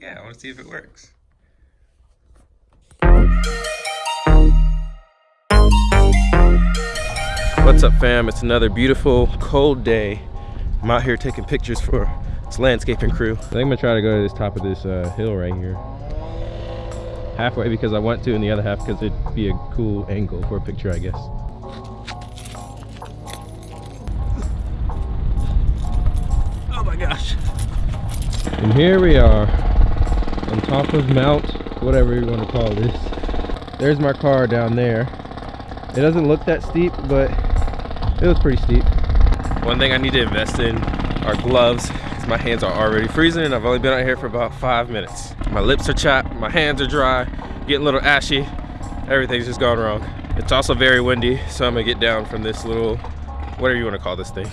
Yeah, I want to see if it works. What's up fam? It's another beautiful cold day. I'm out here taking pictures for this landscaping crew. I think I'm gonna try to go to this top of this uh, hill right here. Halfway because I want to and the other half because it'd be a cool angle for a picture I guess. Oh my gosh. And here we are on top of Mount, whatever you want to call this. There's my car down there. It doesn't look that steep, but it was pretty steep. One thing I need to invest in are gloves. because My hands are already freezing and I've only been out here for about five minutes. My lips are chapped, my hands are dry, getting a little ashy. Everything's just gone wrong. It's also very windy, so I'm gonna get down from this little, whatever you wanna call this thing.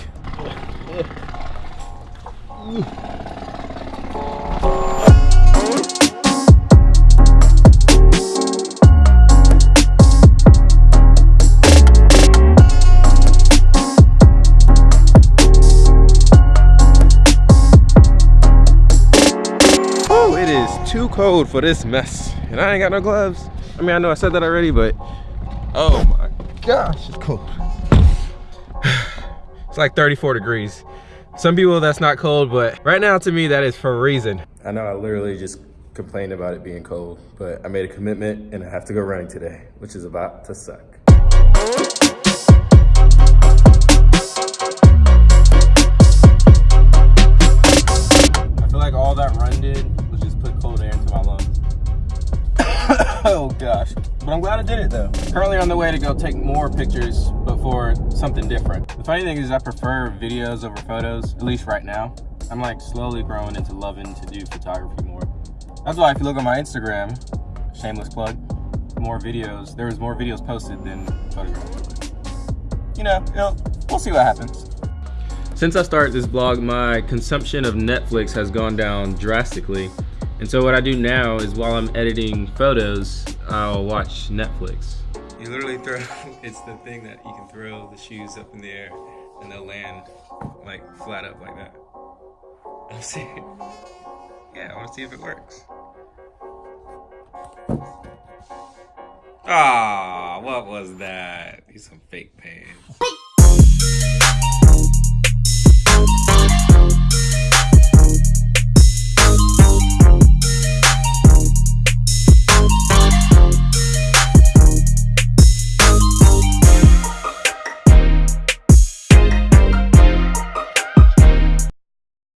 too cold for this mess. And I ain't got no gloves. I mean, I know I said that already, but oh my gosh, it's cold. It's like 34 degrees. Some people that's not cold, but right now to me that is for a reason. I know I literally just complained about it being cold, but I made a commitment and I have to go running today, which is about to suck. Oh gosh. But I'm glad I did it though. Currently on the way to go take more pictures, but for something different. The funny thing is I prefer videos over photos, at least right now. I'm like slowly growing into loving to do photography more. That's why if you look on my Instagram, shameless plug, more videos, there was more videos posted than photographs. You know, you know, we'll see what happens. Since I started this blog, my consumption of Netflix has gone down drastically. And so what I do now is while I'm editing photos, I'll watch Netflix. You literally throw, it's the thing that you can throw the shoes up in the air and they'll land like flat up like that. I'll see. Yeah, I want to see if it works. Ah, what was that? He's some fake pain.